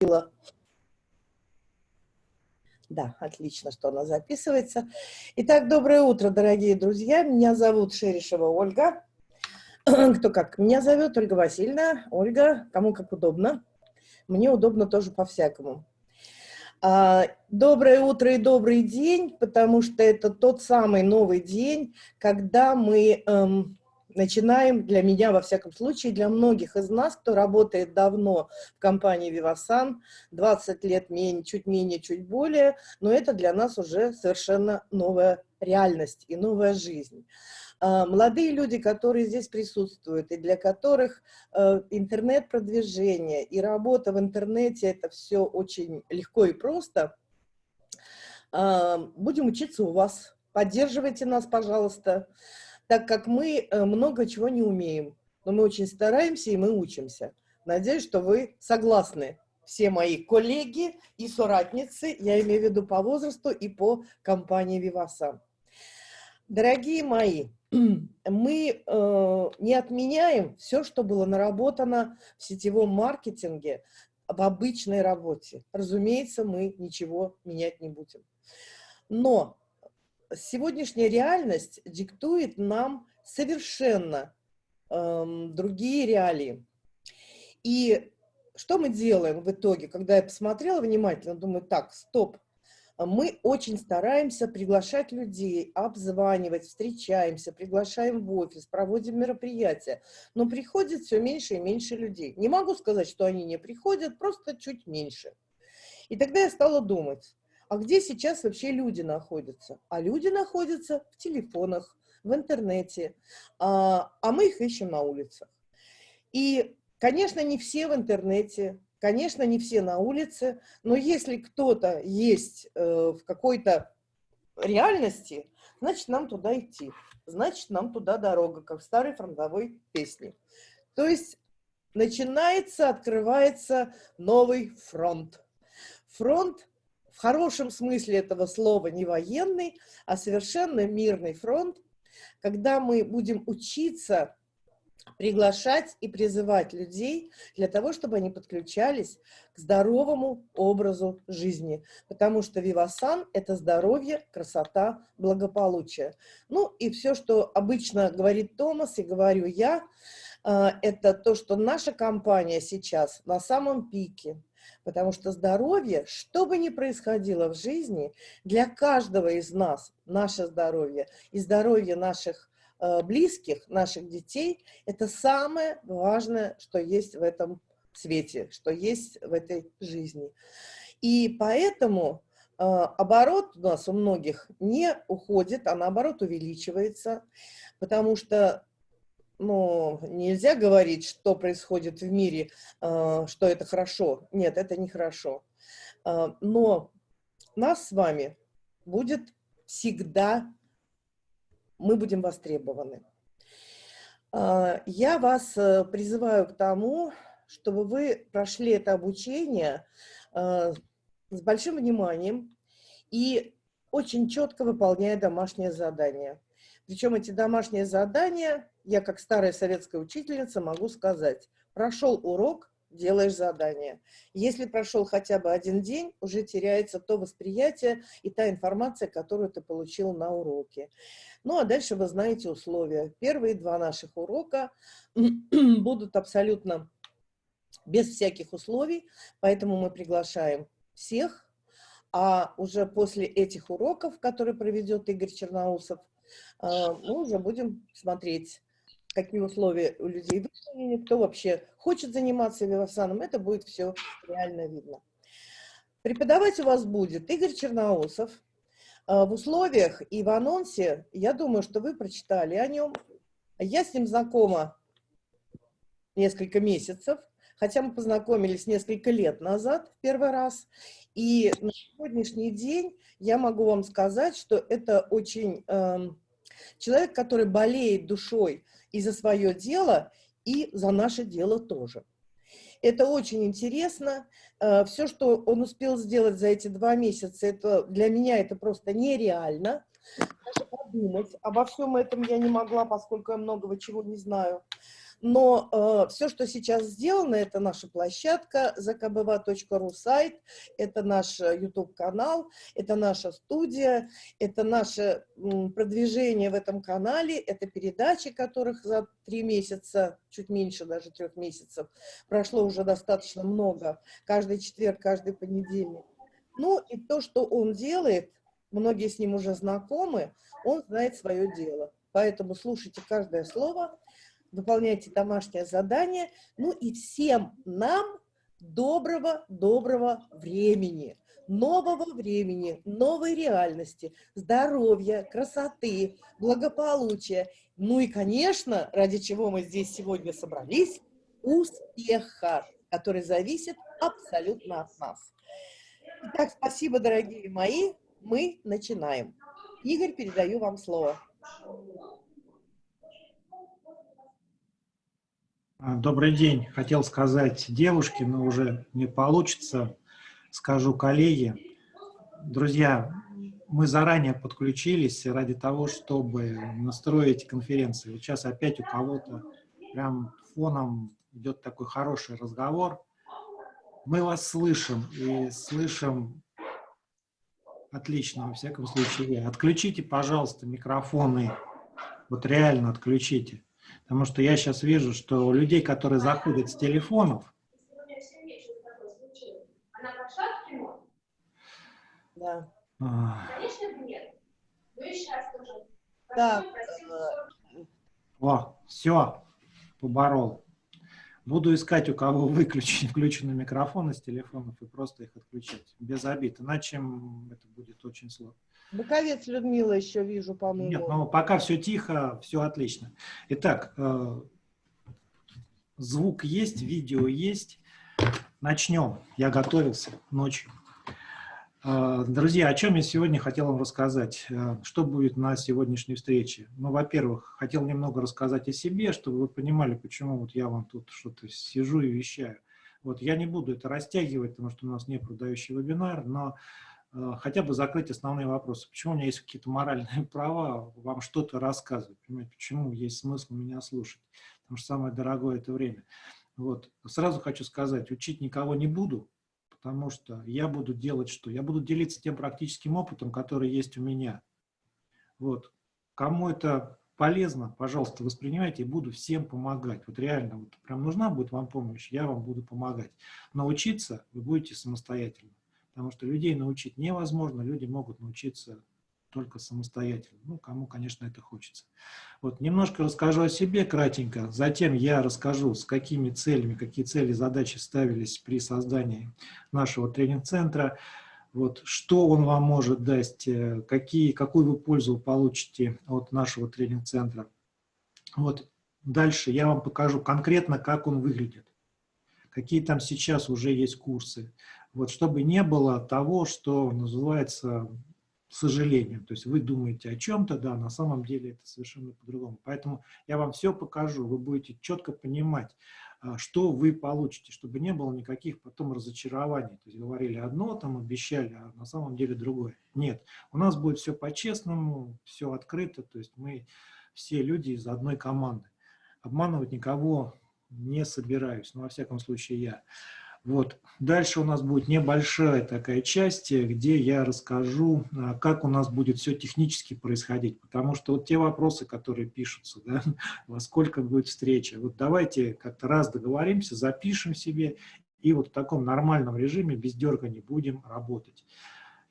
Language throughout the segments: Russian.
было. Да, отлично, что она записывается. Итак, доброе утро, дорогие друзья. Меня зовут Шерешева Ольга. Кто как? Меня зовет Ольга Васильевна. Ольга, кому как удобно. Мне удобно тоже по-всякому. А, доброе утро и добрый день, потому что это тот самый новый день, когда мы эм, начинаем, для меня, во всяком случае, для многих из нас, кто работает давно в компании Vivasan, 20 лет, менее, чуть менее, чуть более, но это для нас уже совершенно новая реальность и новая жизнь. А, молодые люди, которые здесь присутствуют, и для которых э, интернет-продвижение и работа в интернете – это все очень легко и просто, а, будем учиться у вас. Поддерживайте нас, пожалуйста так как мы э, много чего не умеем, но мы очень стараемся и мы учимся. Надеюсь, что вы согласны. Все мои коллеги и соратницы, я имею в виду по возрасту и по компании Виваса. Дорогие мои, мы э, не отменяем все, что было наработано в сетевом маркетинге, в обычной работе. Разумеется, мы ничего менять не будем. Но сегодняшняя реальность диктует нам совершенно эм, другие реалии. И что мы делаем в итоге, когда я посмотрела внимательно, думаю, так, стоп, мы очень стараемся приглашать людей, обзванивать, встречаемся, приглашаем в офис, проводим мероприятия, но приходит все меньше и меньше людей. Не могу сказать, что они не приходят, просто чуть меньше. И тогда я стала думать, а где сейчас вообще люди находятся? А люди находятся в телефонах, в интернете, а, а мы их ищем на улицах. И, конечно, не все в интернете, конечно, не все на улице, но если кто-то есть э, в какой-то реальности, значит, нам туда идти, значит, нам туда дорога, как в старой фронтовой песне. То есть начинается, открывается новый фронт. Фронт в хорошем смысле этого слова не военный, а совершенно мирный фронт, когда мы будем учиться приглашать и призывать людей для того, чтобы они подключались к здоровому образу жизни. Потому что Вивасан – это здоровье, красота, благополучие. Ну и все, что обычно говорит Томас и говорю я, э, это то, что наша компания сейчас на самом пике – Потому что здоровье, что бы ни происходило в жизни, для каждого из нас, наше здоровье и здоровье наших э, близких, наших детей, это самое важное, что есть в этом свете, что есть в этой жизни. И поэтому э, оборот у нас у многих не уходит, а наоборот увеличивается, потому что ну, нельзя говорить, что происходит в мире, э, что это хорошо. Нет, это не хорошо. Э, но нас с вами будет всегда, мы будем востребованы. Э, я вас призываю к тому, чтобы вы прошли это обучение с большим вниманием и очень четко выполняя домашнее задание. Причем эти домашние задания я как старая советская учительница могу сказать, прошел урок, делаешь задание. Если прошел хотя бы один день, уже теряется то восприятие и та информация, которую ты получил на уроке. Ну, а дальше вы знаете условия. Первые два наших урока будут абсолютно без всяких условий, поэтому мы приглашаем всех, а уже после этих уроков, которые проведет Игорь Черноусов, э, мы уже будем смотреть, какие условия у людей выполнены, кто вообще хочет заниматься вивасаном, это будет все реально видно. Преподавать у вас будет Игорь Черноусов. А, в условиях и в анонсе, я думаю, что вы прочитали о нем. Я с ним знакома несколько месяцев, хотя мы познакомились несколько лет назад первый раз. И на сегодняшний день я могу вам сказать, что это очень э, человек, который болеет душой и за свое дело, и за наше дело тоже. Это очень интересно. Э, Все, что он успел сделать за эти два месяца, это, для меня это просто нереально. Даже подумать обо всем этом я не могла, поскольку я многого чего не знаю. Но э, все, что сейчас сделано, это наша площадка zakbva.ru сайт, это наш YouTube-канал, это наша студия, это наше продвижение в этом канале, это передачи, которых за три месяца, чуть меньше даже трех месяцев, прошло уже достаточно много, каждый четверг, каждый понедельник. Ну и то, что он делает, многие с ним уже знакомы, он знает свое дело. Поэтому слушайте каждое слово, выполняйте домашнее задание. Ну и всем нам доброго-доброго времени, нового времени, новой реальности, здоровья, красоты, благополучия. Ну и, конечно, ради чего мы здесь сегодня собрались, успеха, который зависит абсолютно от нас. Итак, спасибо, дорогие мои. Мы начинаем. Игорь, передаю вам слово. Добрый день. Хотел сказать девушке, но уже не получится. Скажу коллеге. Друзья, мы заранее подключились ради того, чтобы настроить конференцию. Вот сейчас опять у кого-то прям фоном идет такой хороший разговор. Мы вас слышим и слышим отлично, во всяком случае. Отключите, пожалуйста, микрофоны. Вот реально отключите. Потому что я сейчас вижу, что у людей, которые заходят с телефонов, Да. Конечно, нет. Ну и сейчас тоже. Так. О, все, поборол. Буду искать, у кого выключен, включены микрофоны с телефонов и просто их отключать. Без обид. Иначе это будет очень сложно. Боковец Людмила еще вижу, по-моему. Нет, но пока все тихо, все отлично. Итак, э, звук есть, видео есть. Начнем. Я готовился ночью. Э, друзья, о чем я сегодня хотел вам рассказать? Э, что будет на сегодняшней встрече? Ну, во-первых, хотел немного рассказать о себе, чтобы вы понимали, почему вот я вам тут что-то сижу и вещаю. Вот я не буду это растягивать, потому что у нас не продающий вебинар, но хотя бы закрыть основные вопросы. Почему у меня есть какие-то моральные права вам что-то рассказывать? Понимаете, почему есть смысл меня слушать? Потому что самое дорогое – это время. Вот. Сразу хочу сказать, учить никого не буду, потому что я буду делать что? Я буду делиться тем практическим опытом, который есть у меня. Вот. Кому это полезно, пожалуйста, воспринимайте, и буду всем помогать. Вот реально, вот прям нужна будет вам помощь, я вам буду помогать. Научиться вы будете самостоятельно, потому что людей научить невозможно, люди могут научиться только самостоятельно. Ну, кому, конечно, это хочется. Вот, немножко расскажу о себе кратенько, затем я расскажу, с какими целями, какие цели, задачи ставились при создании нашего тренинг-центра, вот, что он вам может дать, э, какие, какую вы пользу получите от нашего тренинг-центра. Вот, дальше я вам покажу конкретно, как он выглядит, какие там сейчас уже есть курсы. Вот, чтобы не было того, что называется сожалению. То есть вы думаете о чем-то, да, на самом деле это совершенно по-другому. Поэтому я вам все покажу, вы будете четко понимать, а, что вы получите, чтобы не было никаких потом разочарований. То есть говорили одно, там обещали, а на самом деле другое. Нет, у нас будет все по-честному, все открыто, то есть мы все люди из одной команды. Обманывать никого не собираюсь, но во всяком случае я. Вот. Дальше у нас будет небольшая такая часть, где я расскажу, а, как у нас будет все технически происходить. Потому что вот те вопросы, которые пишутся, да, во сколько будет встреча, вот давайте как-то раз договоримся, запишем себе и вот в таком нормальном режиме, без дерганий будем работать.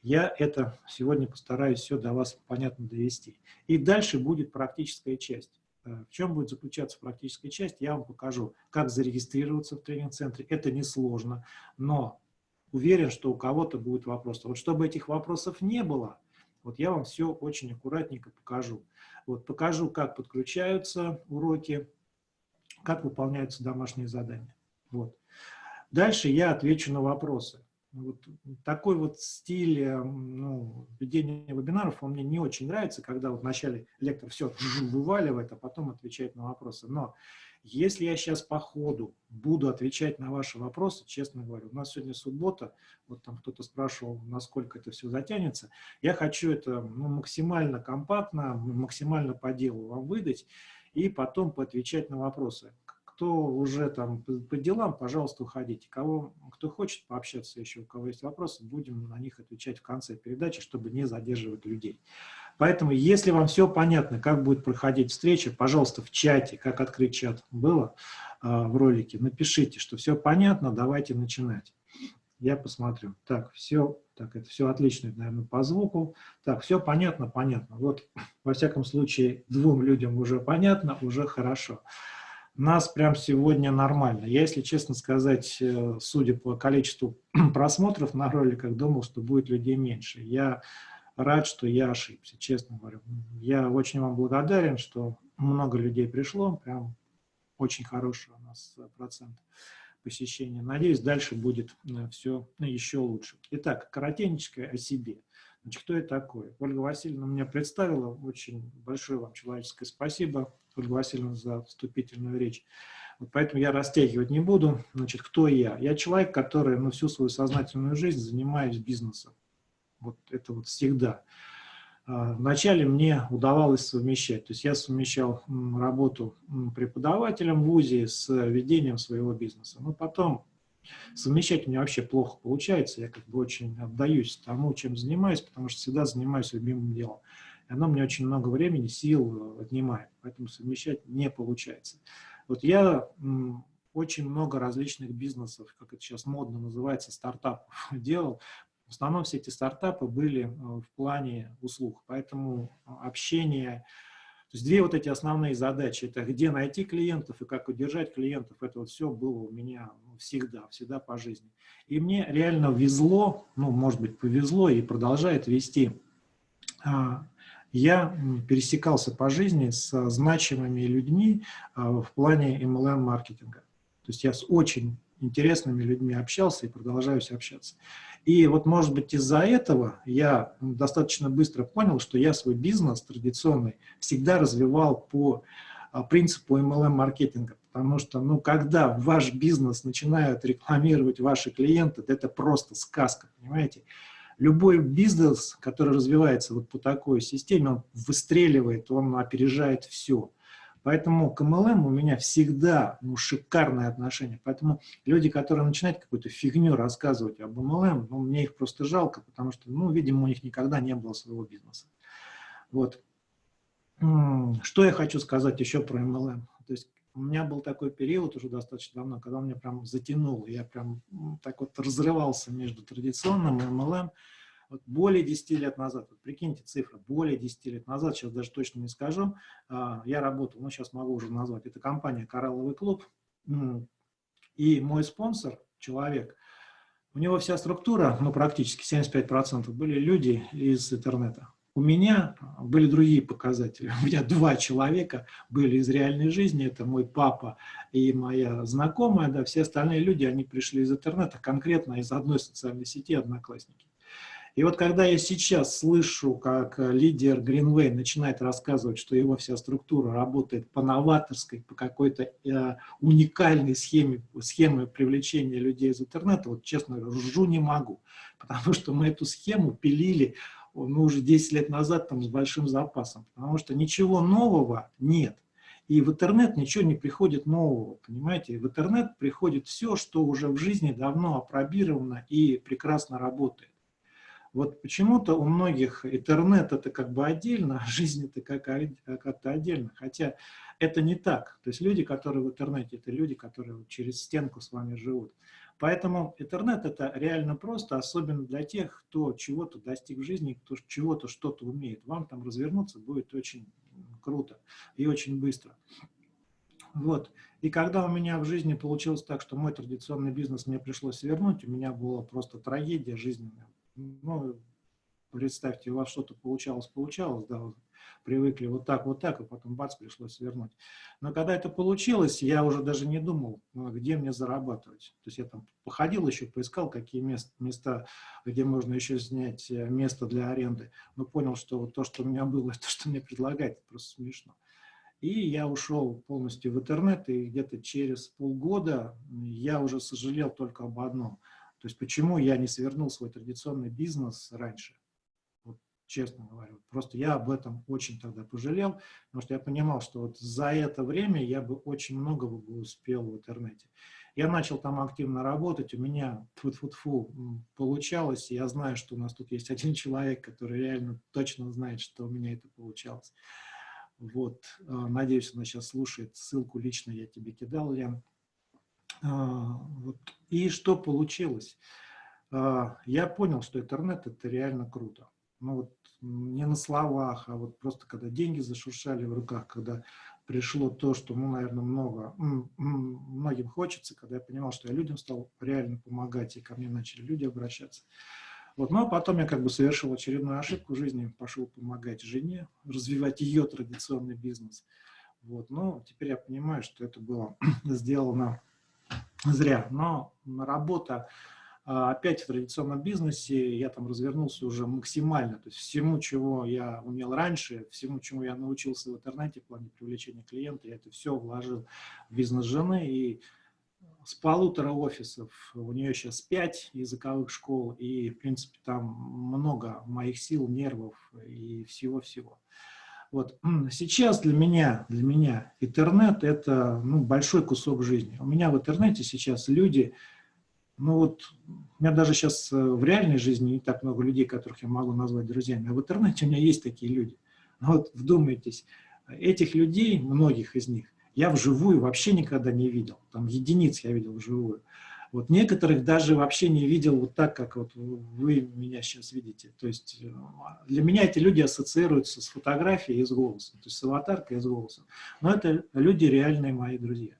Я это сегодня постараюсь все до вас понятно довести. И дальше будет практическая часть. Э, в чем будет заключаться практическая часть, я вам покажу, как зарегистрироваться в тренинг-центре. Это несложно, но уверен, что у кого-то будет вопрос. Вот чтобы этих вопросов не было, вот я вам все очень аккуратненько покажу. Вот покажу, как подключаются уроки, как выполняются домашние задания. Вот. Дальше я отвечу на вопросы. Вот такой вот стиль э, ну, ведения вебинаров, он мне не очень нравится, когда вот вначале лектор все вываливает, а потом отвечает на вопросы. Но если я сейчас по ходу буду отвечать на ваши вопросы, честно говоря, у нас сегодня суббота, вот там кто-то спрашивал, насколько это все затянется, я хочу это ну, максимально компактно, максимально по делу вам выдать и потом поотвечать на вопросы. Кто уже там по делам, пожалуйста, уходите. Кого, кто хочет пообщаться еще, у кого есть вопросы, будем на них отвечать в конце передачи, чтобы не задерживать людей. Поэтому, если вам все понятно, как будет проходить встреча, пожалуйста, в чате, как открыть чат было э, в ролике, напишите, что все понятно, давайте начинать. Я посмотрю. Так, все, так, это все отлично, наверное, по звуку. Так, все понятно, понятно. Вот, во всяком случае, двум людям уже понятно, уже хорошо. Нас прям сегодня нормально. Я, если честно сказать, э, судя по количеству просмотров на роликах, думал, что будет людей меньше. Я рад, что я ошибся, честно говорю. Я очень вам благодарен, что много людей пришло, прям очень хороший у нас процент посещения. Надеюсь, дальше будет э, все еще лучше. Итак, коротенечко о себе. Значит, кто я такой? Ольга Васильевна меня представила. Очень большое вам человеческое спасибо, Ольга Васильевна, за вступительную речь. Вот поэтому я растягивать не буду. Значит, кто я? Я человек, который ну, всю свою сознательную жизнь занимаюсь бизнесом. Вот это вот всегда. А, вначале мне удавалось совмещать. То есть я совмещал работу преподавателем в ВУЗе с ведением своего бизнеса. Но потом совмещать у меня вообще плохо получается. Я как бы очень отдаюсь тому, чем занимаюсь, потому что всегда занимаюсь любимым делом. И оно мне очень много времени, сил отнимает. Поэтому совмещать не получается. Вот я очень много различных бизнесов, как это сейчас модно называется, стартапов делал. В основном все эти стартапы были э, в плане услуг, поэтому э, общение, то есть две вот эти основные задачи, это где найти клиентов и как удержать клиентов, это вот все было у меня ну, всегда, всегда по жизни. И мне реально везло, ну, может быть, повезло и продолжает вести. А, я пересекался по жизни с значимыми людьми а, в плане MLM-маркетинга. То есть я с очень интересными людьми общался и продолжаюсь общаться. И вот, может быть, из-за этого я достаточно быстро понял, что я свой бизнес традиционный всегда развивал по а, принципу MLM-маркетинга. Потому что, ну, когда ваш бизнес начинают рекламировать ваши клиенты, это просто сказка, понимаете? Любой бизнес, который развивается вот по такой системе, он выстреливает, он опережает все. Поэтому к MLM у меня всегда ну, шикарное отношение. Поэтому люди, которые начинают какую-то фигню рассказывать об MLM, ну, мне их просто жалко, потому что, ну, видимо, у них никогда не было своего бизнеса. Вот. Что я хочу сказать еще про MLM? То есть у меня был такой период уже достаточно давно, когда меня прям затянул. Я прям так вот разрывался между традиционным и MLM вот более 10 лет назад, вот прикиньте цифры, более 10 лет назад, сейчас даже точно не скажу, а, я работал, ну сейчас могу уже назвать, это компания «Коралловый клуб», и мой спонсор, человек, у него вся структура, ну практически 75% были люди из интернета. У меня были другие показатели. У меня два человека были из реальной жизни. Это мой папа и моя знакомая. Да, все остальные люди, они пришли из интернета, конкретно из одной социальной сети «Одноклассники». И вот когда я сейчас слышу, как э, лидер Greenway начинает рассказывать, что его вся структура работает по новаторской, по какой-то э, уникальной схеме, схеме привлечения людей из интернета, вот честно ржу не могу, потому что мы эту схему пилили ну, уже 10 лет назад там, с большим запасом, потому что ничего нового нет. И в интернет ничего не приходит нового, понимаете? В интернет приходит все, что уже в жизни давно опробировано и прекрасно работает. Вот почему-то у многих интернет это как бы отдельно, а жизнь это как-то отдельно. Хотя это не так. То есть люди, которые в интернете, это люди, которые через стенку с вами живут. Поэтому интернет это реально просто, особенно для тех, кто чего-то достиг в жизни, кто чего-то что-то умеет. Вам там развернуться будет очень круто и очень быстро. Вот. И когда у меня в жизни получилось так, что мой традиционный бизнес мне пришлось вернуть, у меня была просто трагедия жизненная ну, представьте, у вас что-то получалось, получалось, да, привыкли вот так, вот так, и потом бац, пришлось вернуть. Но когда это получилось, я уже даже не думал, ну, где мне зарабатывать. То есть я там походил еще, поискал, какие мест, места, где можно еще снять э, место для аренды, но понял, что вот то, что у меня было, то, что мне предлагают, просто смешно. И я ушел полностью в интернет, и где-то через полгода я уже сожалел только об одном – то есть почему я не свернул свой традиционный бизнес раньше? Вот честно говорю. Просто я об этом очень тогда пожалел, потому что я понимал, что вот за это время я бы очень много бы успел в интернете. Я начал там активно работать, у меня фу -фу -фу, получалось, я знаю, что у нас тут есть один человек, который реально точно знает, что у меня это получалось. Вот, э, надеюсь, она сейчас слушает, ссылку лично я тебе кидал, Лен. А, вот. И что получилось? А, я понял, что интернет – это реально круто. Ну вот не на словах, а вот просто когда деньги зашуршали в руках, когда пришло то, что, ну, наверное, много, многим хочется, когда я понимал, что я людям стал реально помогать, и ко мне начали люди обращаться. Вот, ну, а потом я как бы совершил очередную ошибку в жизни, пошел помогать жене, развивать ее традиционный бизнес. Вот, ну, теперь я понимаю, что это было сделано зря. Но работа а, опять в традиционном бизнесе я там развернулся уже максимально, то есть всему, чего я умел раньше, всему, чему я научился в интернете в плане привлечения клиента, я это все вложил в бизнес жены, и с полутора офисов, у нее сейчас пять языковых школ, и, в принципе, там много моих сил, нервов и всего-всего. Вот. Сейчас для меня, для меня интернет – это ну, большой кусок жизни. У меня в интернете сейчас люди, ну вот, у меня даже сейчас э, в реальной жизни не так много людей, которых я могу назвать друзьями, а в интернете у меня есть такие люди. Вот вдумайтесь, этих людей, многих из них, я вживую вообще никогда не видел. Там единиц я видел вживую. Вот некоторых даже вообще не видел вот так, как вот вы меня сейчас видите. То есть э, для меня эти люди ассоциируются с фотографией и с голосом, то есть с аватаркой и с голосом. Но это люди реальные мои друзья.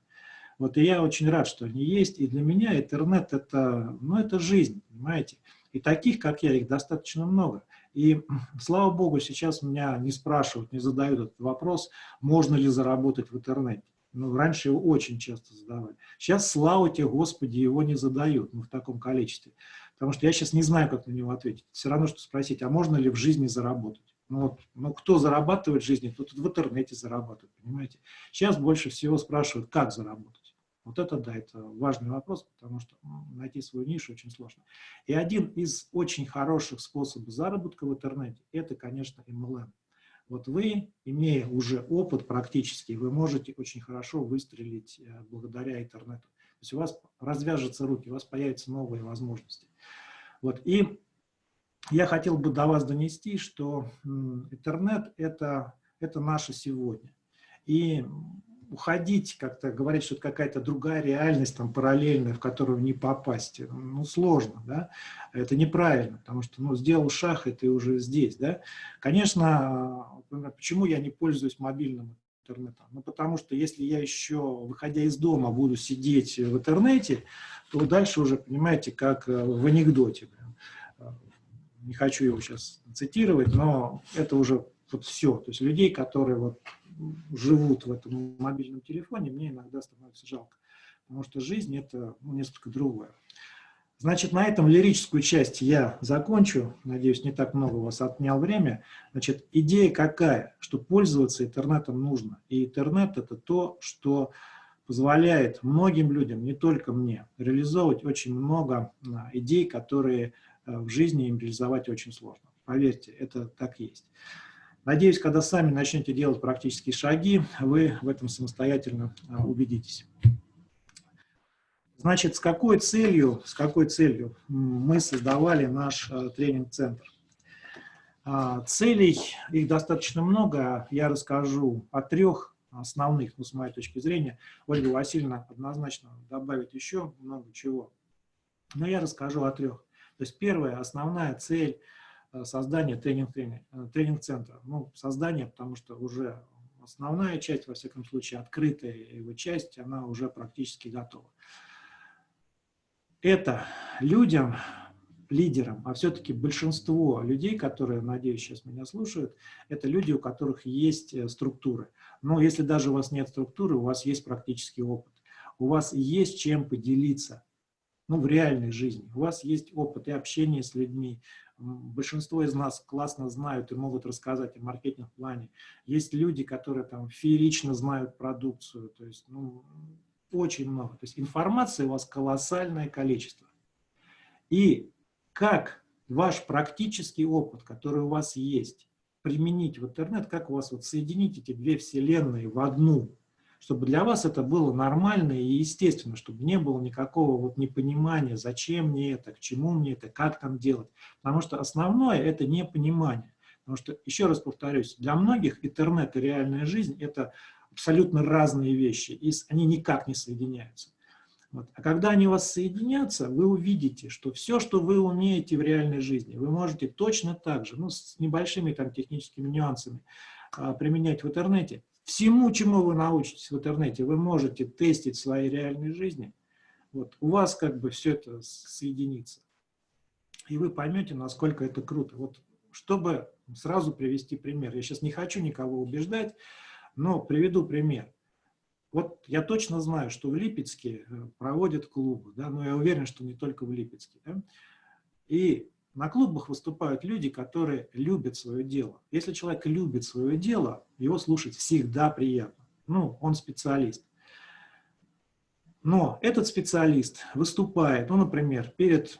Вот и я очень рад, что они есть. И для меня интернет это, ну, это жизнь, понимаете. И таких, как я, их достаточно много. И, слава богу, сейчас меня не спрашивают, не задают этот вопрос, можно ли заработать в интернете. Ну, раньше его очень часто задавали. Сейчас, слава тебе, Господи, его не задают ну, в таком количестве. Потому что я сейчас не знаю, как на него ответить. Все равно, что спросить, а можно ли в жизни заработать? Ну, вот, ну кто зарабатывает в жизни, тот в интернете зарабатывает, понимаете? Сейчас больше всего спрашивают, как заработать. Вот это, да, это важный вопрос, потому что найти свою нишу очень сложно. И один из очень хороших способов заработка в интернете, это, конечно, MLM. Вот вы, имея уже опыт практический, вы можете очень хорошо выстрелить э, благодаря интернету. То есть у вас развяжутся руки, у вас появятся новые возможности. Вот. И я хотел бы до вас донести, что интернет это, – это наше сегодня. И уходить, как-то говорить, что это какая-то другая реальность, там, параллельная, в которую не попасть, ну, сложно, да, это неправильно, потому что, ну, сделал шаг, и ты уже здесь, да. Конечно, почему я не пользуюсь мобильным интернетом? Ну, потому что если я еще, выходя из дома, буду сидеть в интернете, то дальше уже, понимаете, как э, в анекдоте. Не хочу его сейчас цитировать, но это уже вот все. То есть людей, которые вот живут в этом мобильном телефоне, мне иногда становится жалко. Потому что жизнь – это ну, несколько другое. Значит, на этом лирическую часть я закончу. Надеюсь, не так много у вас отнял время. Значит, идея какая? Что пользоваться интернетом нужно. И интернет – это то, что позволяет многим людям, не только мне, реализовывать очень много а, идей, которые а, в жизни им реализовать очень сложно. Поверьте, это так есть. Надеюсь, когда сами начнете делать практические шаги, вы в этом самостоятельно а, убедитесь. Значит, с какой целью, с какой целью мы создавали наш а, тренинг-центр? А, целей, их достаточно много, я расскажу о трех основных, ну, с моей точки зрения. Ольга Васильевна однозначно добавит еще много чего, но я расскажу о трех. То есть первая, основная цель – создание тренинг-центра. Тренинг, тренинг ну, создание, потому что уже основная часть, во всяком случае, открытая его часть, она уже практически готова. Это людям, лидерам, а все-таки большинство людей, которые, надеюсь, сейчас меня слушают, это люди, у которых есть э, структуры. Но если даже у вас нет структуры, у вас есть практический опыт. У вас есть чем поделиться ну, в реальной жизни. У вас есть опыт и общения с людьми, большинство из нас классно знают и могут рассказать о маркетинг-плане. Есть люди, которые там феерично знают продукцию, то есть ну, очень много. То есть информации у вас колоссальное количество. И как ваш практический опыт, который у вас есть, применить в интернет, как у вас вот соединить эти две вселенные в одну, чтобы для вас это было нормально и естественно, чтобы не было никакого вот непонимания, зачем мне это, к чему мне это, как там делать. Потому что основное – это непонимание. Потому что, еще раз повторюсь, для многих интернет и реальная жизнь – это абсолютно разные вещи, и они никак не соединяются. Вот. А когда они у вас соединятся, вы увидите, что все, что вы умеете в реальной жизни, вы можете точно так же, ну, с небольшими там техническими нюансами, а, применять в интернете. Всему, чему вы научитесь в интернете, вы можете тестить в своей реальной жизни. Вот. У вас как бы все это соединится. И вы поймете, насколько это круто. Вот чтобы сразу привести пример. Я сейчас не хочу никого убеждать, но приведу пример. Вот я точно знаю, что в Липецке э, проводят клубы, да, но я уверен, что не только в Липецке. Да? И на клубах выступают люди, которые любят свое дело. Если человек любит свое дело, его слушать всегда приятно. Ну, он специалист. Но этот специалист выступает, ну, например, перед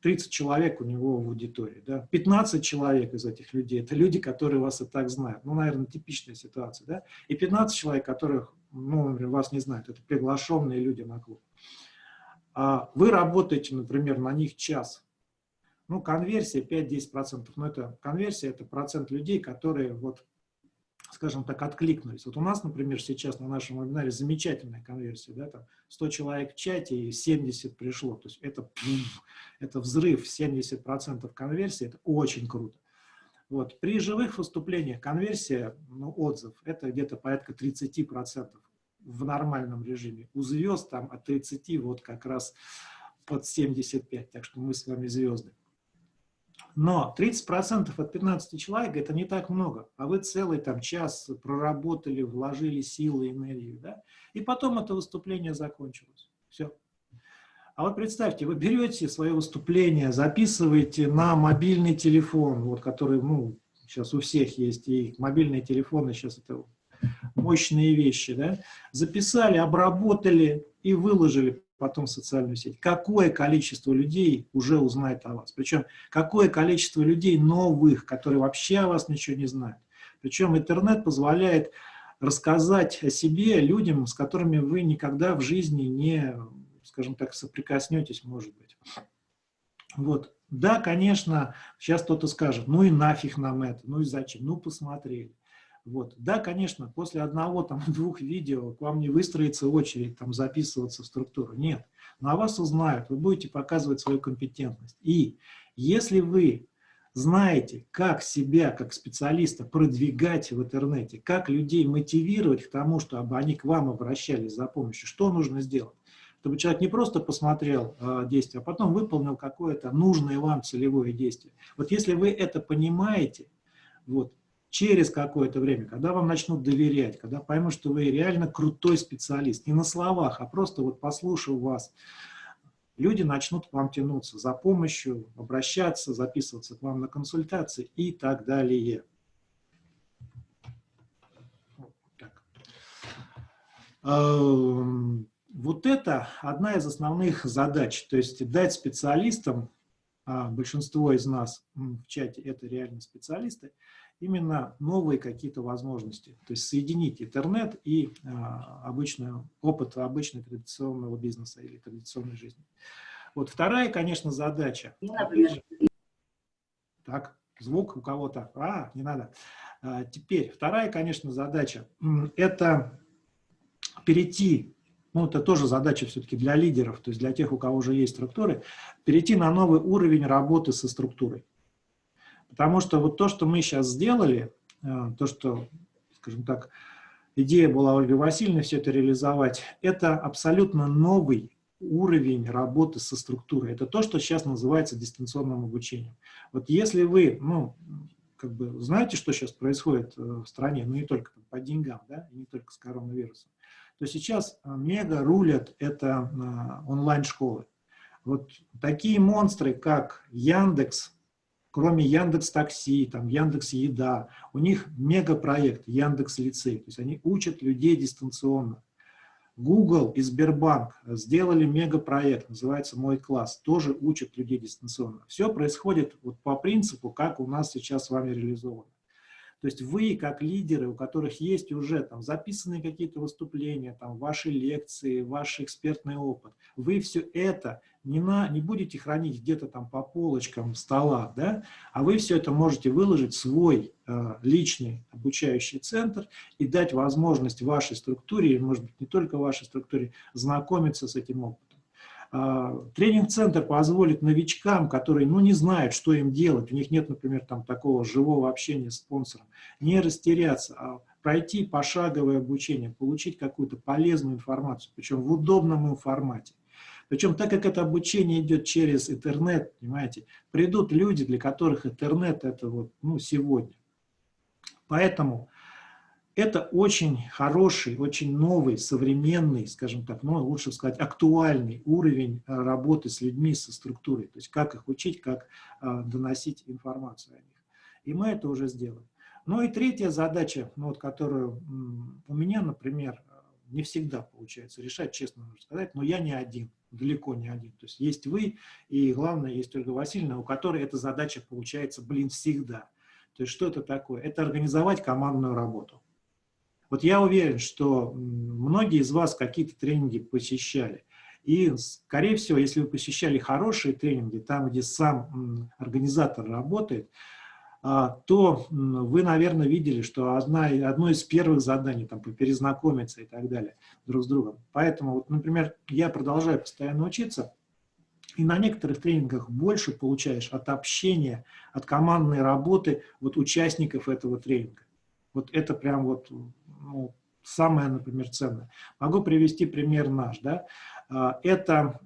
30 человек у него в аудитории, да, 15 человек из этих людей, это люди, которые вас и так знают, ну, наверное, типичная ситуация, да, и 15 человек, которых, ну, например, вас не знают, это приглашенные люди на клуб. А вы работаете, например, на них час, ну, конверсия 5-10%, но это конверсия, это процент людей, которые вот скажем так, откликнулись. Вот у нас, например, сейчас на нашем вебинаре замечательная конверсия, да, там 100 человек в чате и 70 пришло, то есть это, это взрыв, 70% конверсии, это очень круто. Вот. При живых выступлениях конверсия, ну, отзыв, это где-то порядка 30% в нормальном режиме. У звезд там от 30 вот как раз под 75, так что мы с вами звезды. Но 30% от 15 человек – это не так много, а вы целый там час проработали, вложили силы, энергию, да? и потом это выступление закончилось. Все. А вот представьте, вы берете свое выступление, записываете на мобильный телефон, вот который, ну, сейчас у всех есть, и мобильные телефоны сейчас это мощные вещи, да? записали, обработали и выложили потом в социальную сеть. Какое количество людей уже узнает о вас? Причем какое количество людей новых, которые вообще о вас ничего не знают? Причем интернет позволяет рассказать о себе людям, с которыми вы никогда в жизни не, скажем так, соприкоснетесь, может быть. Вот. Да, конечно, сейчас кто-то скажет, ну и нафиг нам это, ну и зачем, ну посмотрели. Вот. Да, конечно, после одного, там, двух видео к вам не выстроится очередь там, записываться в структуру. Нет. Но вас узнают, вы будете показывать свою компетентность. И если вы знаете, как себя, как специалиста, продвигать в интернете, как людей мотивировать к тому, чтобы они к вам обращались за помощью, что нужно сделать? Чтобы человек не просто посмотрел э, действие, а потом выполнил какое-то нужное вам целевое действие. Вот если вы это понимаете, вот, через какое-то время, когда вам начнут доверять, когда поймут, что вы реально крутой специалист, не на словах, а просто вот послушав вас, люди начнут к вам тянуться за помощью, обращаться, записываться к вам на консультации и так далее. Эм, вот это одна из основных задач, то есть дать специалистам, а большинство из нас в чате это реально специалисты, именно новые какие-то возможности. То есть соединить интернет и а, обычный опыт обычного традиционного бизнеса или традиционной жизни. Вот вторая, конечно, задача. Так, звук у кого-то. А, не надо. А, теперь, вторая, конечно, задача – это перейти ну, это тоже задача все-таки для лидеров, то есть для тех, у кого уже есть структуры, перейти на новый уровень работы со структурой. Потому что вот то, что мы сейчас сделали, э, то, что, скажем так, идея была Ольги Васильевны все это реализовать, это абсолютно новый уровень работы со структурой. Это то, что сейчас называется дистанционным обучением. Вот если вы, ну, как бы знаете, что сейчас происходит э, в стране, ну не только по деньгам, да, и не только с коронавирусом, то сейчас э, мега рулят это онлайн-школы. Вот такие монстры, как Яндекс, кроме Яндекс Такси, там Яндекс Еда, у них мегапроект Яндекс Лицей, то есть они учат людей дистанционно. Google и Сбербанк сделали мегапроект, называется «Мой класс», тоже учат людей дистанционно. Все происходит вот по принципу, как у нас сейчас с вами реализовано. То есть вы, как лидеры, у которых есть уже там записанные какие-то выступления, там ваши лекции, ваш экспертный опыт, вы все это не, на, не будете хранить где-то там по полочкам стола, да, а вы все это можете выложить в свой э, личный обучающий центр и дать возможность вашей структуре, может быть, не только вашей структуре, знакомиться с этим опытом. А, тренинг-центр позволит новичкам, которые ну, не знают, что им делать, у них нет, например, там, такого живого общения с спонсором, не растеряться, а пройти пошаговое обучение, получить какую-то полезную информацию, причем в удобном им формате. Причем, так как это обучение идет через интернет, понимаете, придут люди, для которых интернет это вот, ну, сегодня. Поэтому это очень хороший, очень новый, современный, скажем так, ну, лучше сказать, актуальный уровень э, работы с людьми, со структурой. То есть как их учить, как а, доносить информацию о них. И мы это уже сделаем. Ну и третья задача, ну, вот, которую у меня, например, не всегда получается решать, честно можно сказать, но я не один, далеко не один. То есть есть вы, и главное, есть Ольга Васильевна, у которой эта задача получается, блин, всегда. То есть что это такое? Это организовать командную работу. Вот я уверен, что многие из вас какие-то тренинги посещали. И, скорее всего, если вы посещали хорошие тренинги, там, где сам организатор работает, то вы, наверное, видели, что одна, одно из первых заданий там, перезнакомиться и так далее друг с другом. Поэтому, вот, например, я продолжаю постоянно учиться, и на некоторых тренингах больше получаешь от общения, от командной работы вот, участников этого тренинга. Вот это прям вот ну, самое, например, ценное. Могу привести пример наш. Да? А, это а,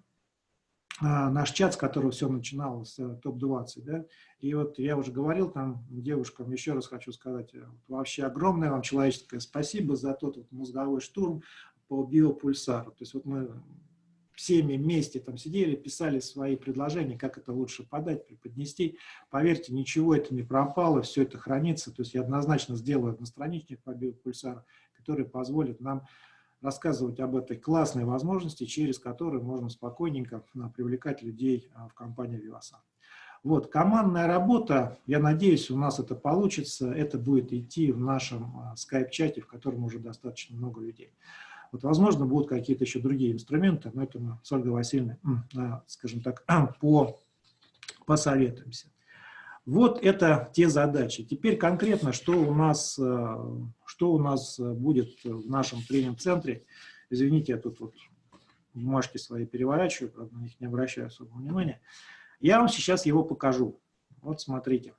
наш чат, с которого все начиналось, э, топ-20. Да? И вот я уже говорил там девушкам, еще раз хочу сказать, э, вообще огромное вам человеческое спасибо за тот вот мозговой штурм по биопульсару. То есть вот мы всеми вместе там сидели, писали свои предложения, как это лучше подать, преподнести. Поверьте, ничего это не пропало, все это хранится. То есть я однозначно сделаю одностраничник по биопульсару, который позволит нам рассказывать об этой классной возможности, через которую можно спокойненько а, привлекать людей а, в компанию Vivasan. Вот, командная работа, я надеюсь, у нас это получится, это будет идти в нашем а, скайп-чате, в котором уже достаточно много людей. Вот, возможно, будут какие-то еще другие инструменты, но это мы с Ольгой Васильевной, скажем так, по, посоветуемся. Вот это те задачи. Теперь конкретно, что у нас, э, что у нас будет в нашем тренинг-центре. Извините, я тут вот бумажки свои переворачиваю, правда, на них не обращаю особого внимания. Я вам сейчас его покажу. Вот смотрите.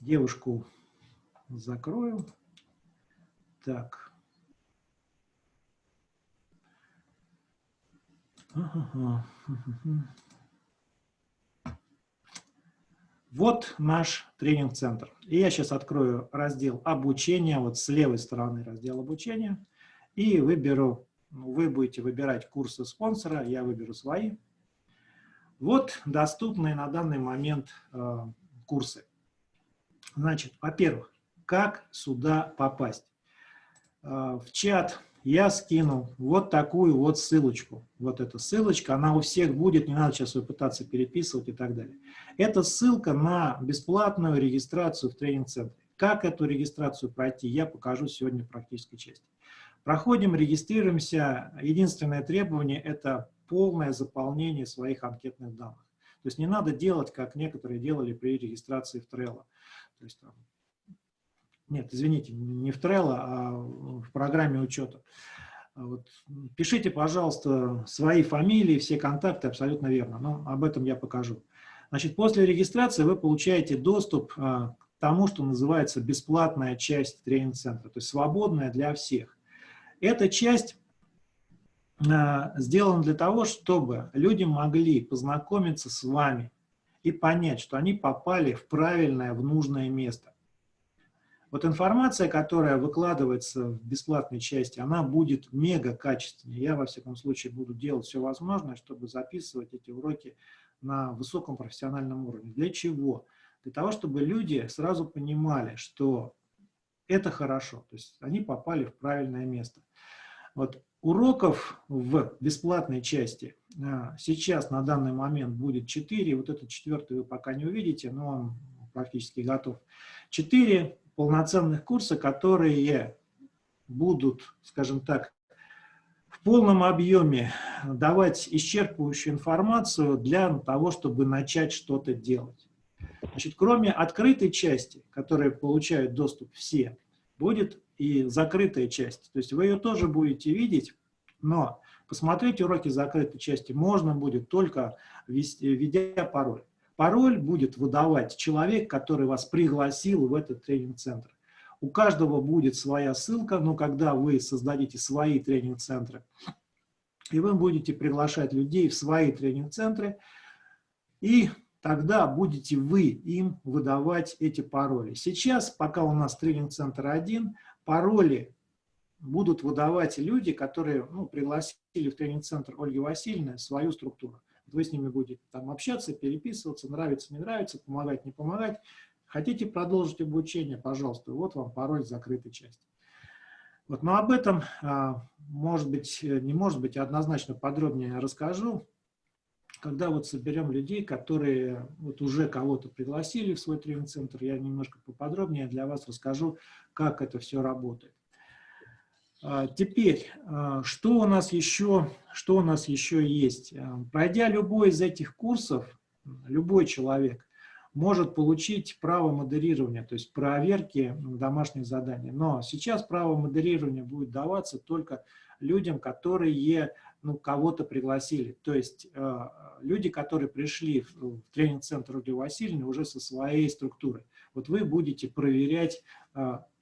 Девушку закрою. Так. Вот наш тренинг-центр. И я сейчас открою раздел обучения, вот с левой стороны раздел обучения, и выберу, ну, вы будете выбирать курсы спонсора, я выберу свои. Вот доступные на данный момент э, курсы. Значит, во-первых, как сюда попасть. А, в чат я скину вот такую вот ссылочку. Вот эта ссылочка, она у всех будет, не надо сейчас ее пытаться переписывать и так далее. Это ссылка на бесплатную регистрацию в тренинг-центре. Как эту регистрацию пройти, я покажу сегодня в практической части. Проходим, регистрируемся. Единственное требование – это полное заполнение своих анкетных данных. То есть не надо делать, как некоторые делали при регистрации в Trello. То есть там, нет, извините, не в Trello, а в программе учета. Вот. Пишите, пожалуйста, свои фамилии, все контакты, абсолютно верно, но об этом я покажу. Значит, после регистрации вы получаете доступ а, к тому, что называется бесплатная часть тренинг-центра, то есть свободная для всех. Эта часть а, сделана для того, чтобы люди могли познакомиться с вами и понять, что они попали в правильное, в нужное место. Вот информация, которая выкладывается в бесплатной части, она будет мега качественной. Я, во всяком случае, буду делать все возможное, чтобы записывать эти уроки на высоком профессиональном уровне. Для чего? Для того, чтобы люди сразу понимали, что Это хорошо, то есть они попали в правильное место. Вот уроков в бесплатной части а, сейчас на данный момент будет 4, вот этот четвертый вы пока не увидите, но он практически готов. 4 полноценных курса, которые будут, скажем так, в полном объеме давать исчерпывающую информацию для того, чтобы начать что-то делать. Значит, кроме открытой части, которой получают доступ все, будет и закрытая часть. То есть вы ее тоже будете видеть, но посмотреть уроки закрытой части можно будет только введя пароль. Пароль будет выдавать человек, который вас пригласил в этот тренинг-центр. У каждого будет своя ссылка, но когда вы создадите свои тренинг-центры, и вы будете приглашать людей в свои тренинг-центры, и тогда будете вы им выдавать эти пароли. Сейчас, пока у нас тренинг-центр один, пароли будут выдавать люди, которые ну, пригласили в тренинг-центр Ольги Васильевны свою структуру. Вы с ними будете там общаться, переписываться, нравится, не нравится, помогать, не помогать. Хотите продолжить обучение, пожалуйста, вот вам пароль закрытой части. Вот, но об этом, а, может быть, не может быть, однозначно подробнее расскажу, когда вот соберем людей, которые вот уже кого-то пригласили в свой тренинг-центр, я немножко поподробнее для вас расскажу, как это все работает. А, теперь, а, что у нас еще, что у нас еще есть? Пройдя любой из этих курсов, любой человек может получить право модерирования, то есть проверки домашних заданий. Но сейчас право модерирования будет даваться только людям, которые ну, кого-то пригласили. То есть э, люди, которые пришли в, в тренинг-центр Ольги Васильевны уже со своей структурой. Вот вы будете проверять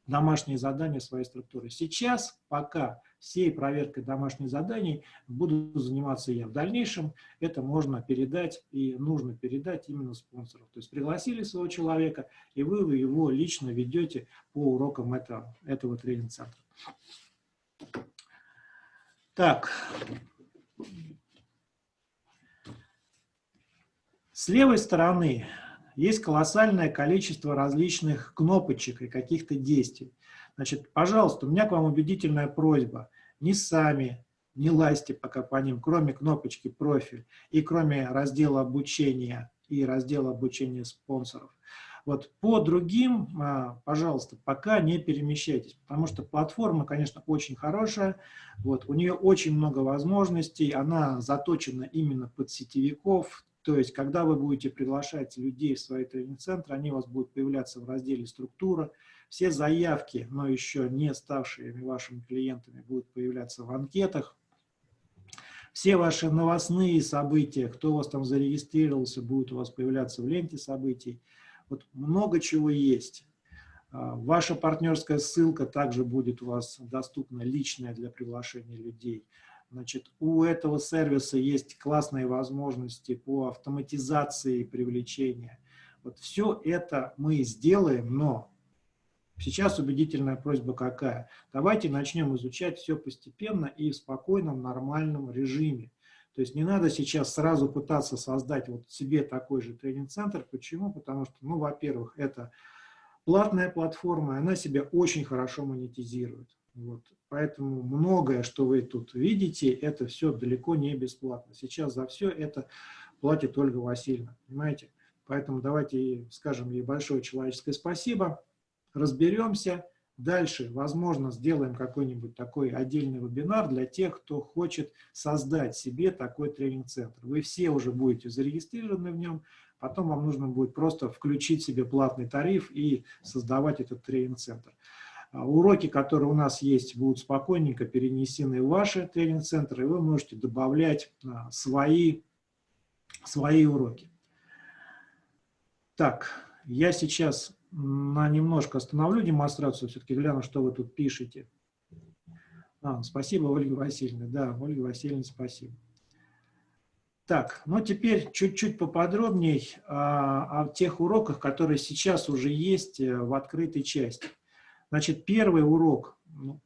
домашние задания своей структуры. Сейчас, пока всей проверкой домашних заданий буду заниматься я. В дальнейшем это можно передать и нужно передать именно спонсоров. То есть пригласили своего человека, и вы его лично ведете по урокам этого, этого тренинг-центра. Так. С левой стороны есть колоссальное количество различных кнопочек и каких-то действий. Значит, пожалуйста, у меня к вам убедительная просьба. Не сами, не лазьте пока по ним, кроме кнопочки «Профиль» и кроме раздела обучения и раздела обучения спонсоров. Вот по другим, а, пожалуйста, пока не перемещайтесь, потому что платформа, конечно, очень хорошая, вот, у нее очень много возможностей, она заточена именно под сетевиков, то есть, когда вы будете приглашать людей в свои тренинг-центры, они у вас будут появляться в разделе «Структура». Все заявки, но еще не ставшие вашими клиентами, будут появляться в анкетах. Все ваши новостные события, кто у вас там зарегистрировался, будет у вас появляться в ленте событий. Вот много чего есть. А, ваша партнерская ссылка также будет у вас доступна личная для приглашения людей. Значит, у этого сервиса есть классные возможности по автоматизации привлечения. Вот все это мы сделаем, но сейчас убедительная просьба какая? Давайте начнем изучать все постепенно и в спокойном, нормальном режиме. То есть не надо сейчас сразу пытаться создать вот себе такой же тренинг-центр. Почему? Потому что, ну, во-первых, это платная платформа, она себя очень хорошо монетизирует. Вот. Поэтому многое, что вы тут видите, это все далеко не бесплатно. Сейчас за все это платит Ольга Васильевна, понимаете? Поэтому давайте скажем ей большое человеческое спасибо, разберемся. Дальше, возможно, сделаем какой-нибудь такой отдельный вебинар для тех, кто хочет создать себе такой тренинг-центр. Вы все уже будете зарегистрированы в нем, потом вам нужно будет просто включить себе платный тариф и создавать этот тренинг-центр. А уроки, которые у нас есть, будут спокойненько перенесены в ваши тренинг-центры, и вы можете добавлять а, свои, свои уроки. Так, я сейчас на немножко остановлю демонстрацию, все-таки гляну, что вы тут пишете. А, спасибо, Ольга Васильевна. Да, Ольга Васильевна, спасибо. Так, ну теперь чуть-чуть поподробнее а, о тех уроках, которые сейчас уже есть э, в открытой части. Значит, первый урок, ну,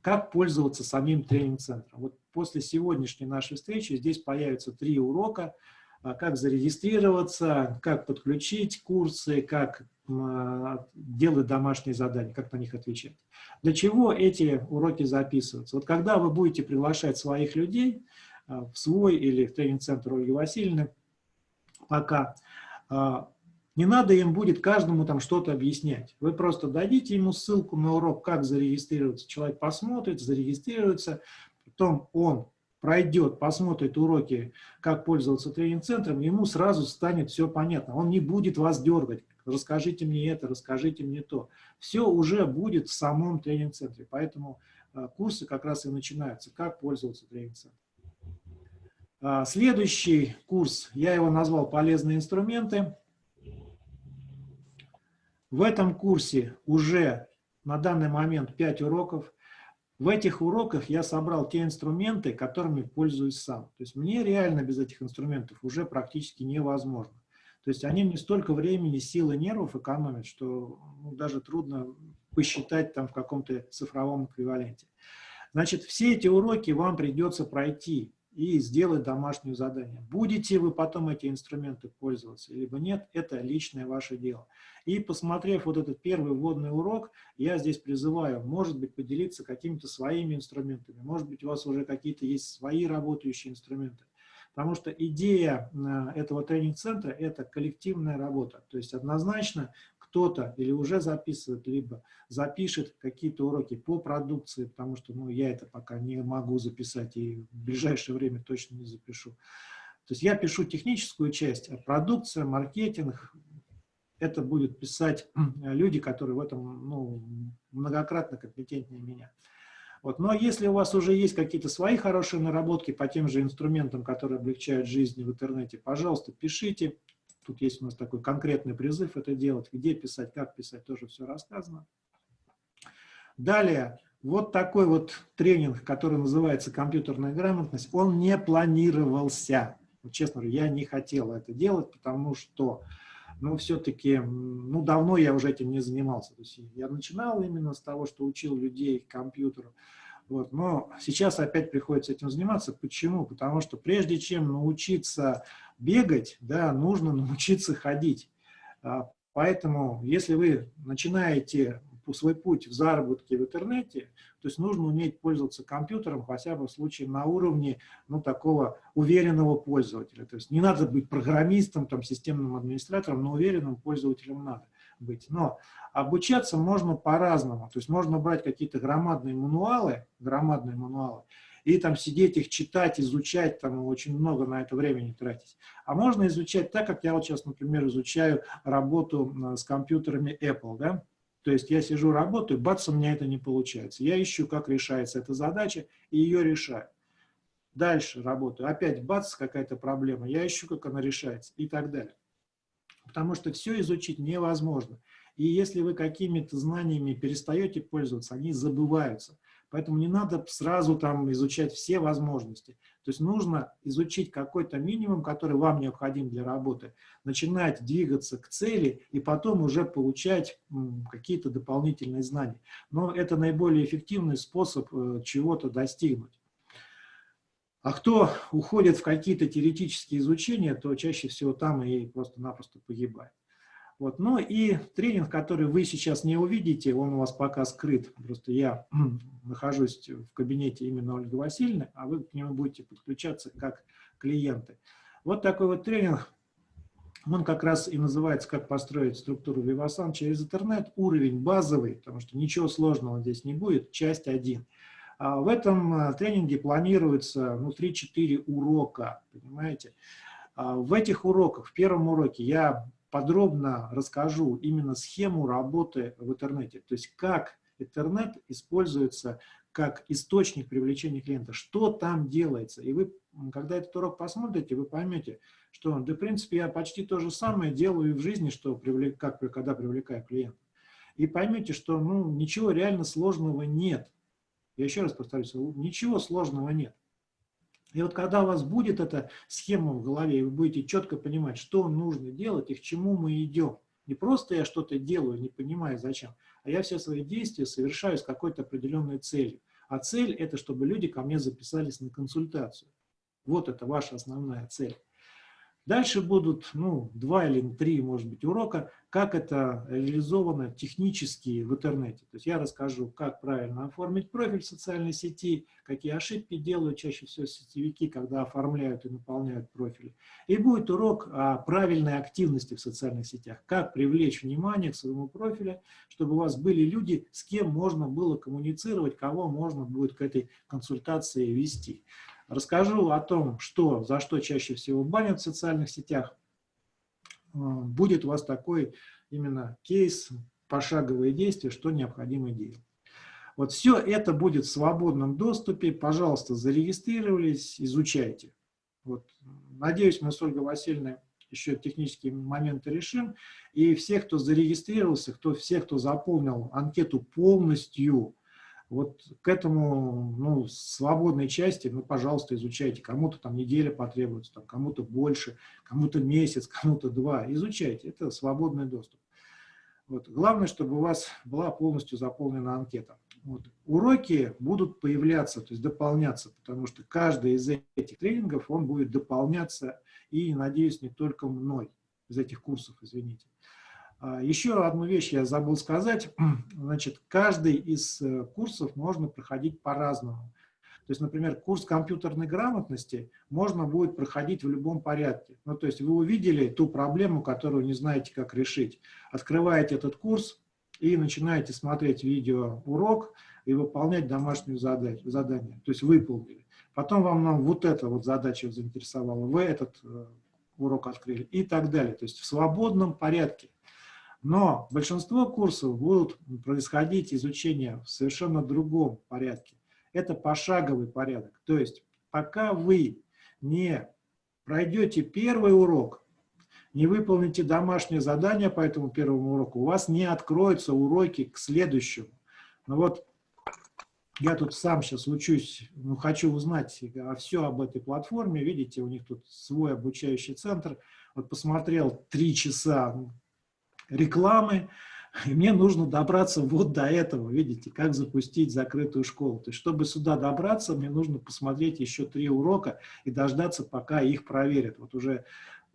как пользоваться самим тренинг-центром. Вот после сегодняшней нашей встречи здесь появятся три урока. а, как зарегистрироваться, как подключить курсы, как а, делать домашние задания, как на них отвечать. Для чего эти уроки записываются? Вот когда вы будете приглашать своих людей а, в свой или в тренинг-центр Ольги Васильевны, пока не надо им будет каждому там что-то объяснять. Вы просто дадите ему ссылку на урок, как зарегистрироваться. Человек посмотрит, зарегистрируется, потом он пройдет, посмотрит уроки, как пользоваться тренинг-центром, ему сразу станет все понятно. Он не будет вас дергать. Расскажите мне это, расскажите мне то. Все уже будет в самом тренинг-центре. Поэтому а, курсы как раз и начинаются, как пользоваться тренинг-центром. А, следующий курс, я его назвал «Полезные инструменты». В этом курсе уже на данный момент 5 уроков. В этих уроках я собрал те инструменты, которыми пользуюсь сам. То есть мне реально без этих инструментов уже практически невозможно. То есть они мне столько времени, силы, нервов экономят, что ну, даже трудно посчитать там в каком-то цифровом эквиваленте. Значит, все эти уроки вам придется пройти и сделать домашнее задание. Будете вы потом эти инструменты пользоваться, либо нет, это личное ваше дело. И посмотрев вот этот первый вводный урок, я здесь призываю, может быть, поделиться какими-то своими инструментами, может быть, у вас уже какие-то есть свои работающие инструменты. Потому что идея э, этого тренинг-центра – это коллективная работа. То есть однозначно кто-то или уже записывает, либо запишет какие-то уроки по продукции, потому что ну, я это пока не могу записать и в ближайшее время точно не запишу. То есть я пишу техническую часть, а продукция, маркетинг, это будут писать люди, которые в этом ну, многократно компетентнее меня. Вот. Но если у вас уже есть какие-то свои хорошие наработки по тем же инструментам, которые облегчают жизнь в интернете, пожалуйста, пишите, Тут есть у нас такой конкретный призыв это делать. Где писать, как писать, тоже все рассказано. Далее, вот такой вот тренинг, который называется «Компьютерная грамотность», он не планировался. Честно говоря, я не хотел это делать, потому что, ну, все-таки, ну, давно я уже этим не занимался. То есть я начинал именно с того, что учил людей компьютеру. Вот, но сейчас опять приходится этим заниматься. Почему? Потому что прежде чем научиться бегать, да, нужно научиться ходить. А, поэтому, если вы начинаете свой путь в заработке в интернете, то есть нужно уметь пользоваться компьютером, хотя бы в случае на уровне ну, такого уверенного пользователя. То есть не надо быть программистом, там, системным администратором, но уверенным пользователем надо быть. Но обучаться можно по-разному. То есть можно брать какие-то громадные мануалы, громадные мануалы, и там сидеть их читать, изучать, там очень много на это времени тратить. А можно изучать так, как я вот сейчас, например, изучаю работу с компьютерами Apple, да? То есть я сижу, работаю, бац, у меня это не получается. Я ищу, как решается эта задача, и ее решаю. Дальше работаю, опять бац, какая-то проблема, я ищу, как она решается, и так далее потому что все изучить невозможно. И если вы какими-то знаниями перестаете пользоваться, они забываются. Поэтому не надо сразу там изучать все возможности. То есть нужно изучить какой-то минимум, который вам необходим для работы, начинать двигаться к цели и потом уже получать какие-то дополнительные знания. Но это наиболее эффективный способ э, чего-то достигнуть. А кто уходит в какие-то теоретические изучения, то чаще всего там и просто-напросто погибает. Вот. Ну и тренинг, который вы сейчас не увидите, он у вас пока скрыт. Просто я нахожусь в кабинете именно Ольги Васильевны, а вы к нему будете подключаться как клиенты. Вот такой вот тренинг. Он как раз и называется «Как построить структуру Vivasan через интернет». Уровень базовый, потому что ничего сложного здесь не будет. Часть 1. А в этом э, тренинге планируется ну, 3-4 урока, понимаете. А в этих уроках, в первом уроке я подробно расскажу именно схему работы в интернете, то есть как интернет используется как источник привлечения клиента, что там делается. И вы, когда этот урок посмотрите, вы поймете, что, да, в принципе, я почти то же самое делаю и в жизни, что привлек, как, когда привлекаю клиента. И поймете, что ну, ничего реально сложного нет. Я еще раз повторюсь, ничего сложного нет. И вот когда у вас будет эта схема в голове, и вы будете четко понимать, что нужно делать и к чему мы идем. Не просто я что-то делаю, не понимаю зачем, а я все свои действия совершаю с какой-то определенной целью. А цель – это чтобы люди ко мне записались на консультацию. Вот это ваша основная цель. Дальше будут ну, два или три, может быть, урока, как это реализовано технически в интернете. То есть я расскажу, как правильно оформить профиль в социальной сети, какие ошибки делают чаще всего сетевики, когда оформляют и наполняют профили. И будет урок о правильной активности в социальных сетях, как привлечь внимание к своему профилю, чтобы у вас были люди, с кем можно было коммуницировать, кого можно будет к этой консультации вести. Расскажу о том, что, за что чаще всего банят в социальных сетях. Э, будет у вас такой именно кейс, пошаговые действия, что необходимо делать. Вот все это будет в свободном доступе. Пожалуйста, зарегистрировались, изучайте. Вот. Надеюсь, мы с Ольгой Васильевной еще технические моменты решим. И все, кто зарегистрировался, кто, все, кто заполнил анкету полностью, вот к этому, ну, свободной части, ну, пожалуйста, изучайте. Кому-то там неделя потребуется, кому-то больше, кому-то месяц, кому-то два. Изучайте, это свободный доступ. Вот. Главное, чтобы у вас была полностью заполнена анкета. Вот. Уроки будут появляться, то есть дополняться, потому что каждый из этих тренингов, он будет дополняться, и, надеюсь, не только мной, из этих курсов, извините. А, еще одну вещь я забыл сказать. Значит, каждый из э, курсов можно проходить по-разному. То есть, например, курс компьютерной грамотности можно будет проходить в любом порядке. Ну, то есть вы увидели ту проблему, которую не знаете, как решить. Открываете этот курс и начинаете смотреть видеоурок и выполнять домашнюю задание. То есть выполнили. Потом вам нам вот эта вот задача заинтересовала, вы этот э, урок открыли и так далее. То есть в свободном порядке. Но большинство курсов будут происходить изучение в совершенно другом порядке. Это пошаговый порядок. То есть пока вы не пройдете первый урок, не выполните домашнее задание по этому первому уроку, у вас не откроются уроки к следующему. Ну вот я тут сам сейчас учусь, ну, хочу узнать все об этой платформе. Видите, у них тут свой обучающий центр. Вот посмотрел три часа рекламы, и мне нужно добраться вот до этого, видите, как запустить закрытую школу. То есть, чтобы сюда добраться, мне нужно посмотреть еще три урока и дождаться, пока их проверят. Вот уже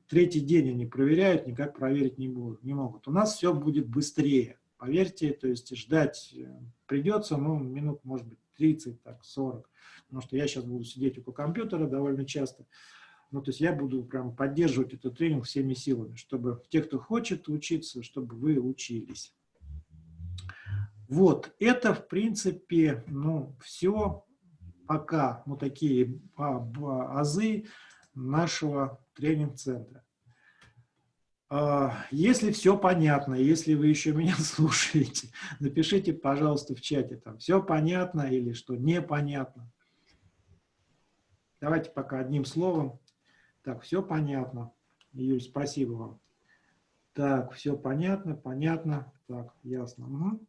третий день они проверяют, никак проверить не, будут, не могут. У нас все будет быстрее, поверьте, то есть ждать э, придется, ну, минут, может быть, 30, так, 40, потому что я сейчас буду сидеть около компьютера довольно часто. Ну, то есть я буду прям поддерживать этот тренинг всеми силами, чтобы те, кто хочет учиться, чтобы вы учились. Вот, это, в принципе, ну, все пока, ну, такие азы нашего тренинг-центра. А, если все понятно, если вы еще меня слушаете, напишите, пожалуйста, в чате, там, все понятно или что непонятно. Давайте пока одним словом. Так, все понятно. Юль, спасибо вам. Так, все понятно, понятно. Так, ясно. Угу.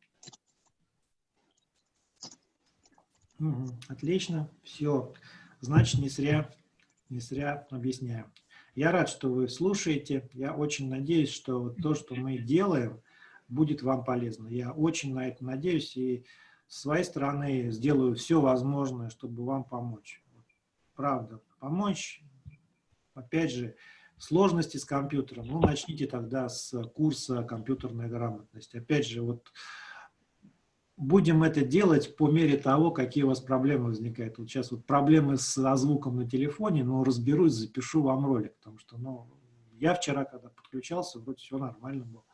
Угу, отлично, все. Значит, не зря, не зря объясняю. Я рад, что вы слушаете. Я очень надеюсь, что то, что мы делаем, будет вам полезно. Я очень на это надеюсь и с своей стороны сделаю все возможное, чтобы вам помочь. Правда, помочь опять же, сложности с компьютером, ну, начните тогда с курса компьютерной грамотности. Опять же, вот будем это делать по мере того, какие у вас проблемы возникают. Вот сейчас вот проблемы с звуком на телефоне, но разберусь, запишу вам ролик, потому что, ну, я вчера, когда подключался, вроде все нормально было.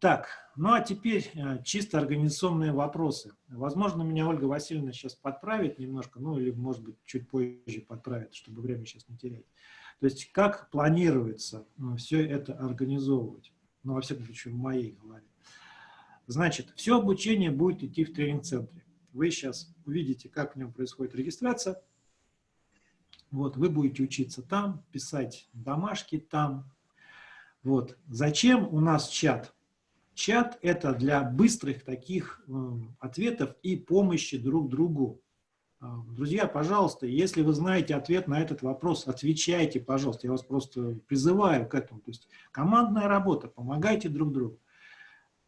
Так, ну а теперь э, чисто организационные вопросы. Возможно, меня Ольга Васильевна сейчас подправит немножко, ну или, может быть, чуть позже подправит, чтобы время сейчас не терять. То есть, как планируется ну, все это организовывать? Ну, во всяком случае, в моей голове. Значит, все обучение будет идти в тренинг-центре. Вы сейчас увидите, как в нем происходит регистрация. Вот, вы будете учиться там, писать домашки там, вот. Зачем у нас чат? Чат – это для быстрых таких э, ответов и помощи друг другу. А, друзья, пожалуйста, если вы знаете ответ на этот вопрос, отвечайте, пожалуйста. Я вас просто призываю к этому. То есть командная работа, помогайте друг другу.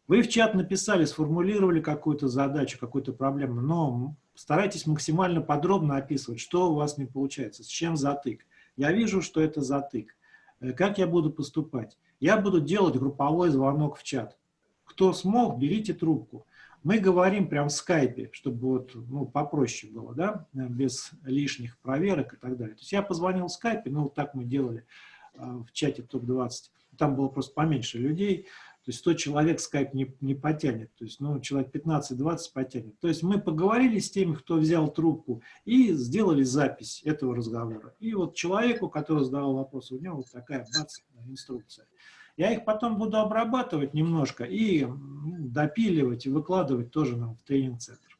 Вы в чат написали, сформулировали какую-то задачу, какую-то проблему, но старайтесь максимально подробно описывать, что у вас не получается, с чем затык. Я вижу, что это затык. Э, как я буду поступать? Я буду делать групповой звонок в чат. Кто смог, берите трубку. Мы говорим прям в скайпе, чтобы вот, ну, попроще было, да, без лишних проверок и так далее. То есть я позвонил в скайпе, ну, вот так мы делали в чате ТОП-20. Там было просто поменьше людей. То есть 100 человек скайп не, не потянет, то есть ну, человек 15-20 потянет. То есть мы поговорили с теми, кто взял трубку, и сделали запись этого разговора. И вот человеку, который задавал вопрос, у него вот такая бац, инструкция. Я их потом буду обрабатывать немножко и допиливать и выкладывать тоже нам в тренинг-центр.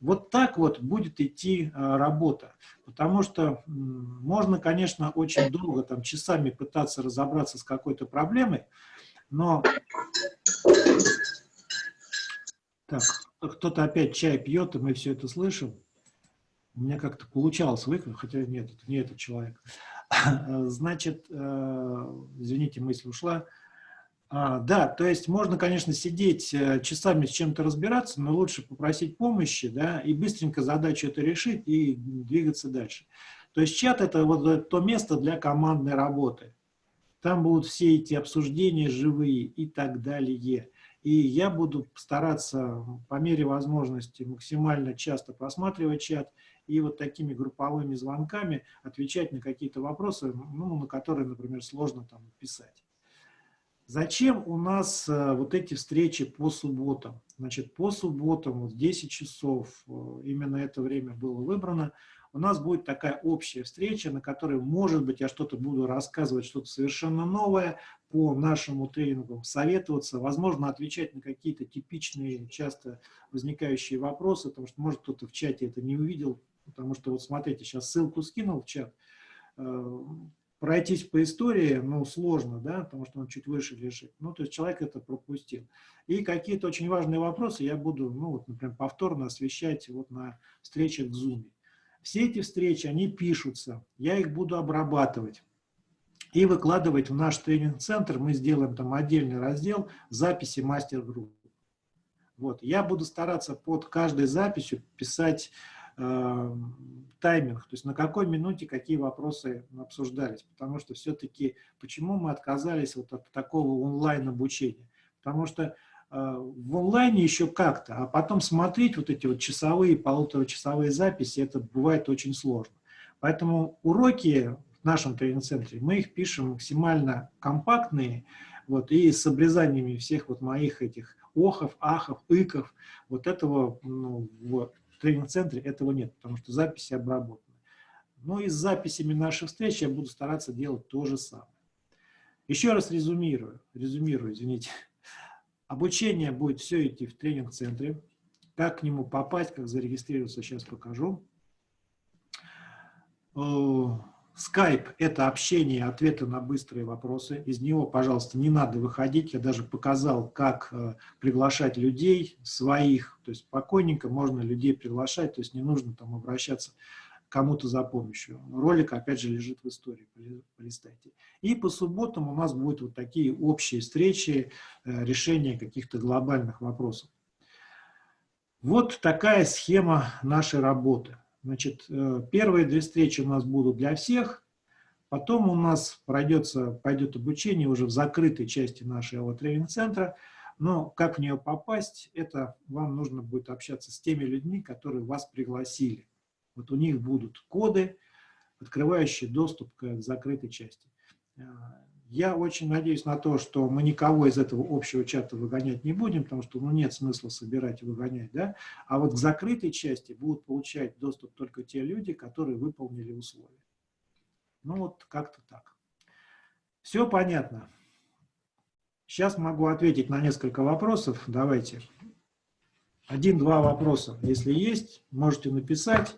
Вот так вот будет идти а, работа, потому что можно, конечно, очень долго, там, часами пытаться разобраться с какой-то проблемой, но... Так, кто-то опять чай пьет, и мы все это слышим. У меня как-то получалось выкрыть, хотя нет, это не этот человек. Значит, э, извините, мысль ушла. А, да, то есть можно, конечно, сидеть э, часами с чем-то разбираться, но лучше попросить помощи, да, и быстренько задачу это решить и двигаться дальше. То есть чат – это вот то место для командной работы. Там будут все эти обсуждения живые и так далее. И я буду стараться по мере возможности максимально часто просматривать чат и вот такими групповыми звонками отвечать на какие-то вопросы, ну, на которые, например, сложно там писать. Зачем у нас э, вот эти встречи по субботам? Значит, по субботам, вот 10 часов, э, именно это время было выбрано, у нас будет такая общая встреча, на которой, может быть, я что-то буду рассказывать, что-то совершенно новое по нашему тренингу, советоваться, возможно, отвечать на какие-то типичные, часто возникающие вопросы, потому что, может, кто-то в чате это не увидел, потому что, вот смотрите, сейчас ссылку скинул в чат, э, пройтись по истории, ну, сложно, да, потому что он чуть выше лежит. Ну, то есть человек это пропустил. И какие-то очень важные вопросы я буду, ну, вот, например, повторно освещать вот на встречах в Zoom. Все эти встречи, они пишутся, я их буду обрабатывать и выкладывать в наш тренинг-центр. Мы сделаем там отдельный раздел записи мастер-групп. Вот. Я буду стараться под каждой записью писать э, тайминг, то есть на какой минуте какие вопросы обсуждались. Потому что все-таки, почему мы отказались вот от такого онлайн-обучения? Потому что в онлайне еще как-то, а потом смотреть вот эти вот часовые, полуторачасовые записи, это бывает очень сложно. Поэтому уроки в нашем тренинг-центре, мы их пишем максимально компактные, вот, и с обрезаниями всех вот моих этих охов, ахов, иков, вот этого ну, в тренинг-центре этого нет, потому что записи обработаны. Но и с записями наших встреч я буду стараться делать то же самое. Еще раз резюмирую, резюмирую, извините. Обучение будет все идти в тренинг-центре. Как к нему попасть, как зарегистрироваться, сейчас покажу. Skype – это общение, ответы на быстрые вопросы. Из него, пожалуйста, не надо выходить. Я даже показал, как э, приглашать людей своих. То есть спокойненько можно людей приглашать, то есть не нужно там обращаться кому-то за помощью. Ролик, опять же, лежит в истории, полистайте. И по субботам у нас будут вот такие общие встречи, э, решения каких-то глобальных вопросов. Вот такая схема нашей работы. Значит, э, первые две встречи у нас будут для всех, потом у нас пройдется, пойдет обучение уже в закрытой части нашего тренинг-центра, но как в нее попасть, это вам нужно будет общаться с теми людьми, которые вас пригласили. Вот у них будут коды, открывающие доступ к закрытой части. Э, я очень надеюсь на то, что мы никого из этого общего чата выгонять не будем, потому что ну, нет смысла собирать и выгонять. Да? А вот к закрытой части будут получать доступ только те люди, которые выполнили условия. Ну вот как-то так. Все понятно. Сейчас могу ответить на несколько вопросов. Давайте. Один-два вопроса. Если есть, можете написать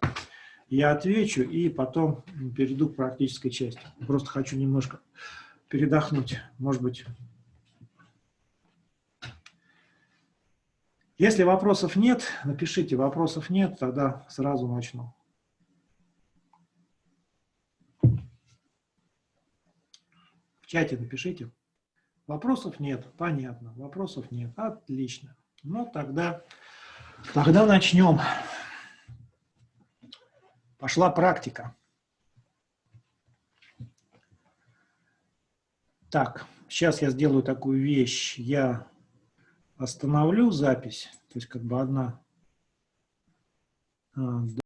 я отвечу и потом перейду к практической части. Просто хочу немножко передохнуть, может быть. Если вопросов нет, напишите, вопросов нет, тогда сразу начну. В чате напишите. Вопросов нет, понятно, вопросов нет, отлично. Ну, тогда, тогда начнем пошла практика. Так, сейчас я сделаю такую вещь. Я остановлю запись, то есть как бы одна... А,